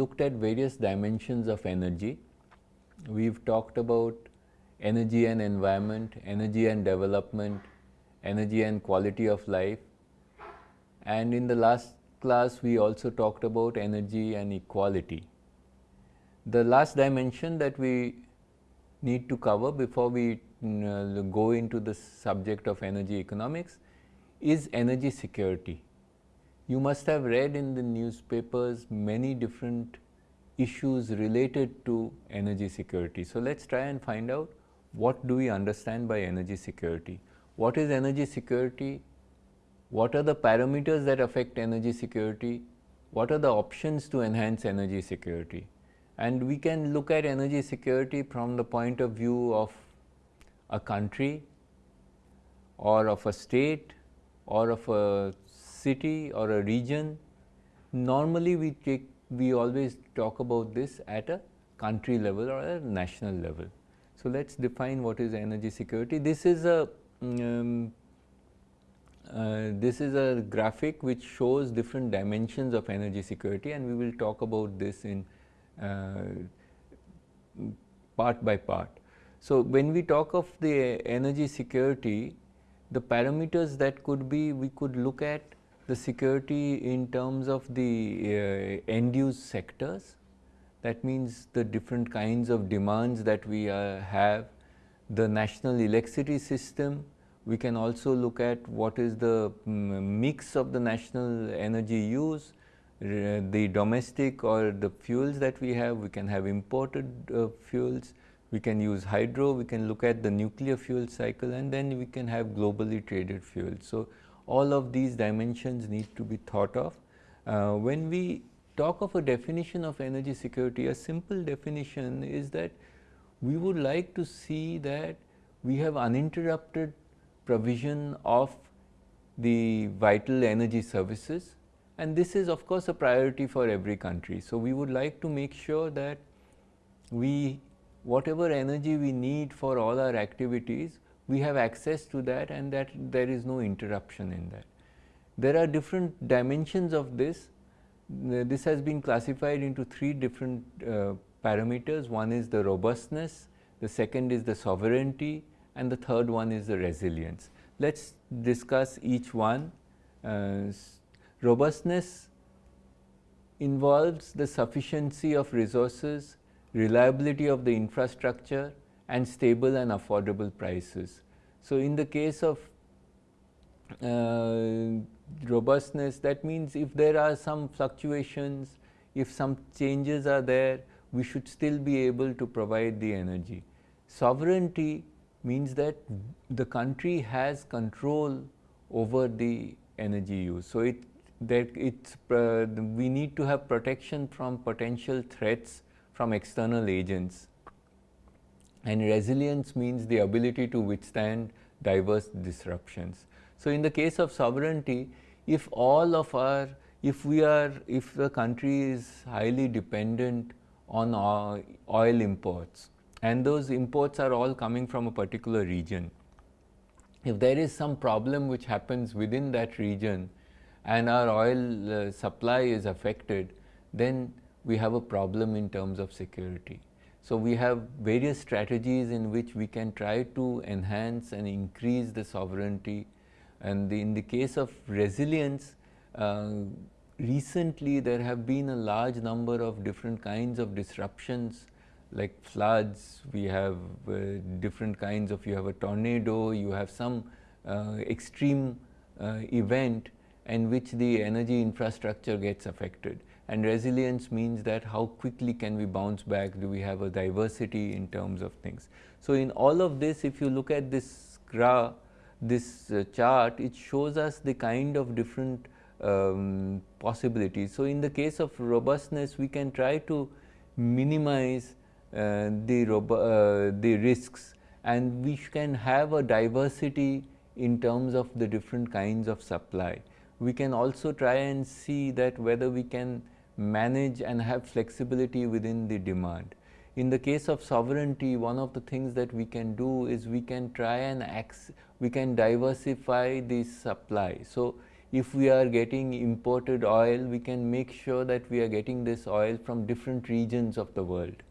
Looked at various dimensions of energy. We have talked about energy and environment, energy and development, energy and quality of life. And in the last class, we also talked about energy and equality. The last dimension that we need to cover before we go into the subject of energy economics is energy security. You must have read in the newspapers many different issues related to energy security. So, let us try and find out what do we understand by energy security. What is energy security? What are the parameters that affect energy security? What are the options to enhance energy security? And we can look at energy security from the point of view of a country or of a state or of a city or a region, normally we take we always talk about this at a country level or a national level. So, let us define what is energy security. This is a um, uh, this is a graphic which shows different dimensions of energy security and we will talk about this in uh, part by part. So, when we talk of the energy security, the parameters that could be we could look at the security in terms of the uh, end use sectors. That means the different kinds of demands that we uh, have, the national electricity system. We can also look at what is the um, mix of the national energy use, the domestic or the fuels that we have, we can have imported uh, fuels, we can use hydro, we can look at the nuclear fuel cycle and then we can have globally traded fuels. So, all of these dimensions need to be thought of. Uh, when we talk of a definition of energy security, a simple definition is that we would like to see that we have uninterrupted provision of the vital energy services and this is of course a priority for every country. So, we would like to make sure that we whatever energy we need for all our activities we have access to that and that there is no interruption in that. There are different dimensions of this. This has been classified into three different uh, parameters. One is the robustness, the second is the sovereignty and the third one is the resilience. Let us discuss each one. Uh, robustness involves the sufficiency of resources, reliability of the infrastructure, and stable and affordable prices. So, in the case of uh, robustness that means if there are some fluctuations, if some changes are there, we should still be able to provide the energy. Sovereignty means that the country has control over the energy use. So, it that it's uh, we need to have protection from potential threats from external agents and resilience means the ability to withstand diverse disruptions. So, in the case of sovereignty, if all of our, if we are, if the country is highly dependent on oil imports and those imports are all coming from a particular region, if there is some problem which happens within that region and our oil uh, supply is affected, then we have a problem in terms of security. So, we have various strategies in which we can try to enhance and increase the sovereignty. And the, in the case of resilience uh, recently there have been a large number of different kinds of disruptions like floods, we have uh, different kinds of you have a tornado, you have some uh, extreme uh, event in which the energy infrastructure gets affected and resilience means that how quickly can we bounce back, do we have a diversity in terms of things. So, in all of this if you look at this graph, this uh, chart, it shows us the kind of different um, possibilities. So, in the case of robustness, we can try to minimize uh, the, uh, the risks and we can have a diversity in terms of the different kinds of supply. We can also try and see that whether we can manage and have flexibility within the demand. In the case of sovereignty, one of the things that we can do is we can try and we can diversify the supply. So, if we are getting imported oil, we can make sure that we are getting this oil from different regions of the world.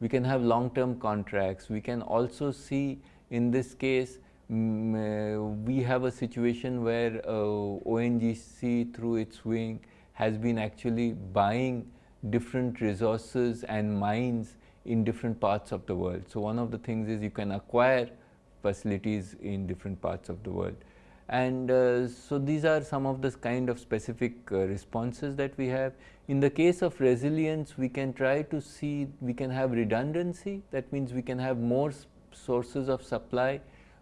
We can have long term contracts. We can also see in this case mm, uh, we have a situation where uh, ONGC through its wing has been actually buying different resources and mines in different parts of the world. So, one of the things is you can acquire facilities in different parts of the world. And uh, so, these are some of the kind of specific uh, responses that we have. In the case of resilience, we can try to see, we can have redundancy, that means we can have more sources of supply.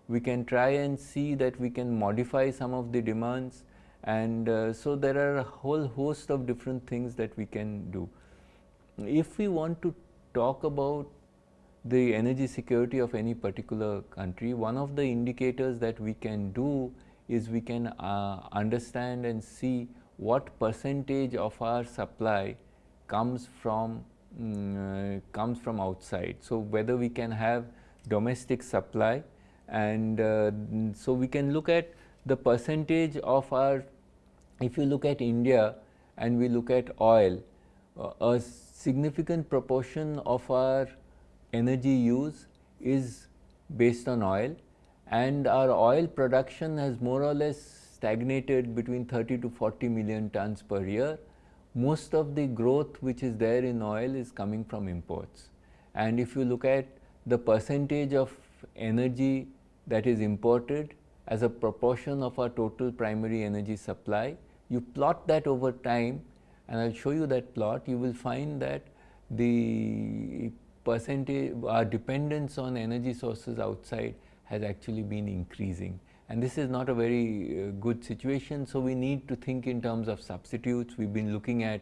We can try and see that we can modify some of the demands and uh, so there are a whole host of different things that we can do. If we want to talk about the energy security of any particular country, one of the indicators that we can do is we can uh, understand and see what percentage of our supply comes from um, uh, comes from outside. So, whether we can have domestic supply and uh, so we can look at the percentage of our if you look at India and we look at oil, uh, a significant proportion of our energy use is based on oil and our oil production has more or less stagnated between 30 to 40 million tons per year. Most of the growth which is there in oil is coming from imports. And if you look at the percentage of energy that is imported as a proportion of our total primary energy supply, you plot that over time and I will show you that plot, you will find that the percentage our dependence on energy sources outside has actually been increasing and this is not a very uh, good situation. So, we need to think in terms of substitutes. We have been looking at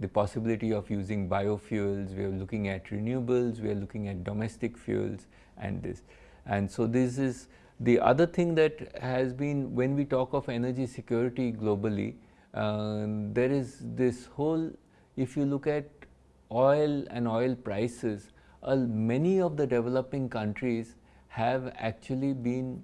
the possibility of using biofuels, we are looking at renewables, we are looking at domestic fuels and this. And so, this is the other thing that has been when we talk of energy security globally, uh, there is this whole if you look at oil and oil prices, uh, many of the developing countries have actually been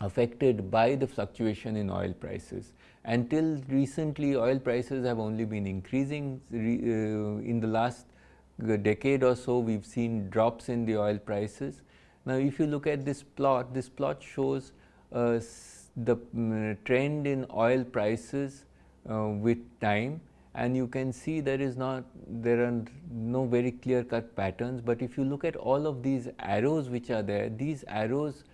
affected by the fluctuation in oil prices. Until recently oil prices have only been increasing uh, in the last decade or so we have seen drops in the oil prices. Now, if you look at this plot, this plot shows uh, the um, trend in oil prices uh, with time. And you can see there is not there are no very clear cut patterns, but if you look at all of these arrows which are there these arrows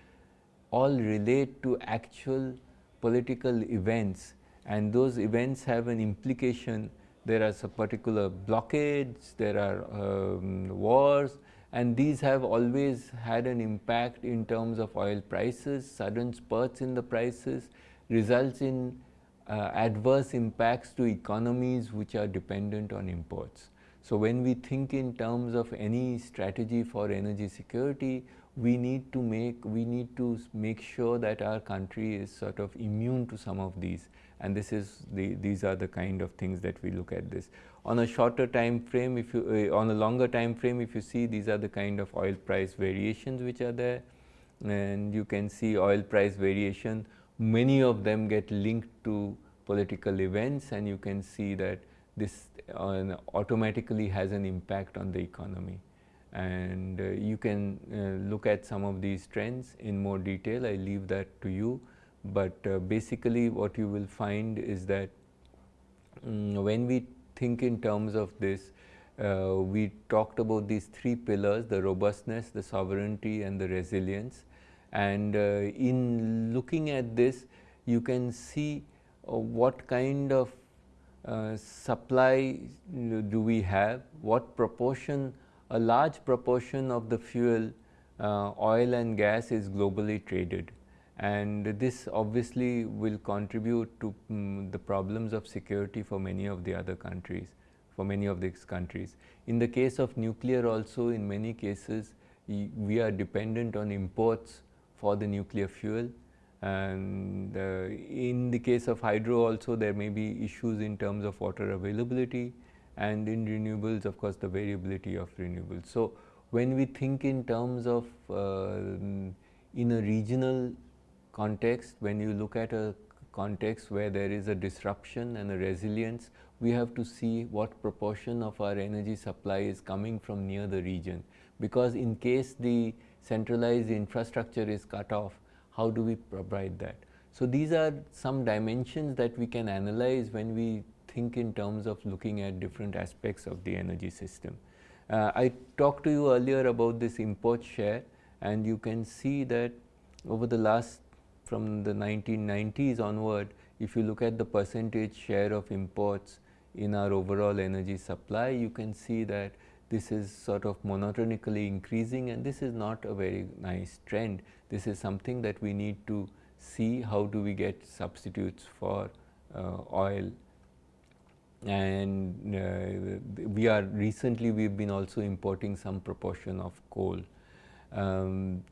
all relate to actual political events. And those events have an implication. There are some particular blockades, there are um, wars and these have always had an impact in terms of oil prices, sudden spurts in the prices results in uh, adverse impacts to economies which are dependent on imports. So, when we think in terms of any strategy for energy security, we need to make we need to make sure that our country is sort of immune to some of these and this is the these are the kind of things that we look at this. On a shorter time frame if you uh, on a longer time frame if you see these are the kind of oil price variations which are there. And you can see oil price variation. Many of them get linked to political events and you can see that this uh, automatically has an impact on the economy. And uh, you can uh, look at some of these trends in more detail. I leave that to you but uh, basically what you will find is that um, when we think in terms of this uh, we talked about these three pillars the robustness, the sovereignty and the resilience. And uh, in looking at this you can see uh, what kind of uh, supply do we have, what proportion, a large proportion of the fuel uh, oil and gas is globally traded and this obviously will contribute to um, the problems of security for many of the other countries, for many of these countries. In the case of nuclear also in many cases we are dependent on imports for the nuclear fuel and uh, in the case of hydro also there may be issues in terms of water availability and in renewables of course the variability of renewables. So, when we think in terms of uh, in a regional context when you look at a context where there is a disruption and a resilience, we have to see what proportion of our energy supply is coming from near the region. Because in case the centralized infrastructure is cut off, how do we provide that? So, these are some dimensions that we can analyze when we think in terms of looking at different aspects of the energy system. Uh, I talked to you earlier about this import share and you can see that over the last from the 1990s onward, if you look at the percentage share of imports in our overall energy supply, you can see that this is sort of monotonically increasing and this is not a very nice trend. This is something that we need to see how do we get substitutes for uh, oil and uh, we are recently we have been also importing some proportion of coal. Um,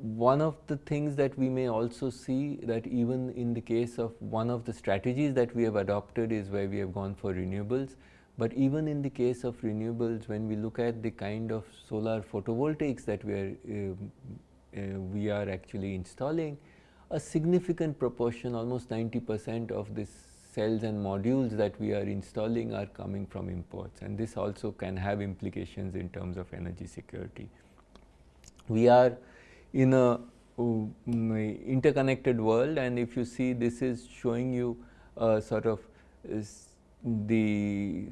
one of the things that we may also see that even in the case of one of the strategies that we have adopted is where we have gone for renewables. But even in the case of renewables, when we look at the kind of solar photovoltaics that we are, uh, uh, we are actually installing, a significant proportion, almost 90 percent of the cells and modules that we are installing are coming from imports and this also can have implications in terms of energy security. We are in a interconnected world. And if you see this is showing you uh, sort of the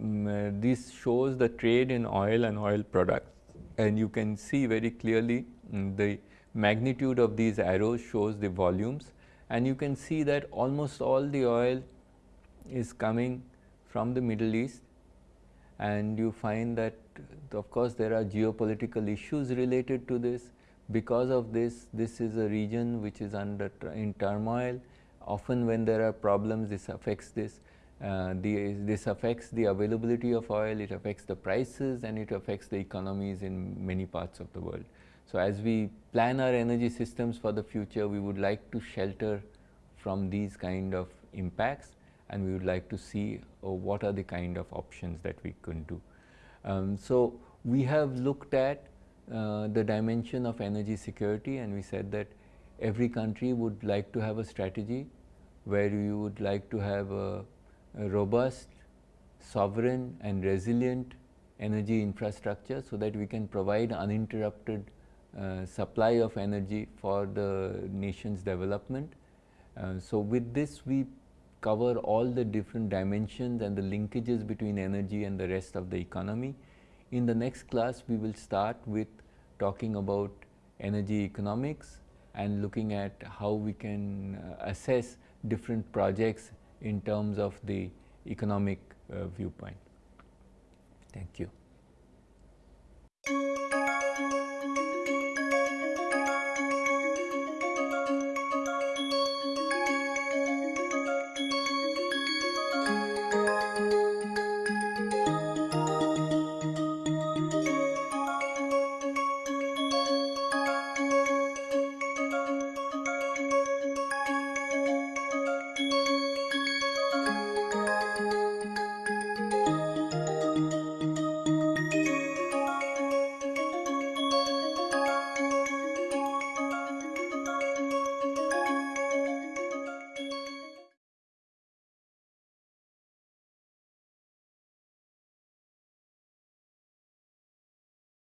um, uh, this shows the trade in oil and oil products. And you can see very clearly um, the magnitude of these arrows shows the volumes. And you can see that almost all the oil is coming from the Middle East. And you find that of course there are geopolitical issues related to this because of this, this is a region which is under in turmoil. Often when there are problems, this affects this. Uh, the, this affects the availability of oil, it affects the prices and it affects the economies in many parts of the world. So, as we plan our energy systems for the future, we would like to shelter from these kind of impacts and we would like to see uh, what are the kind of options that we can do. Um, so, we have looked at uh, the dimension of energy security and we said that every country would like to have a strategy where you would like to have a, a robust, sovereign and resilient energy infrastructure so that we can provide uninterrupted uh, supply of energy for the nation's development. Uh, so, with this we cover all the different dimensions and the linkages between energy and the rest of the economy. In the next class, we will start with talking about energy economics and looking at how we can uh, assess different projects in terms of the economic uh, viewpoint. Thank you.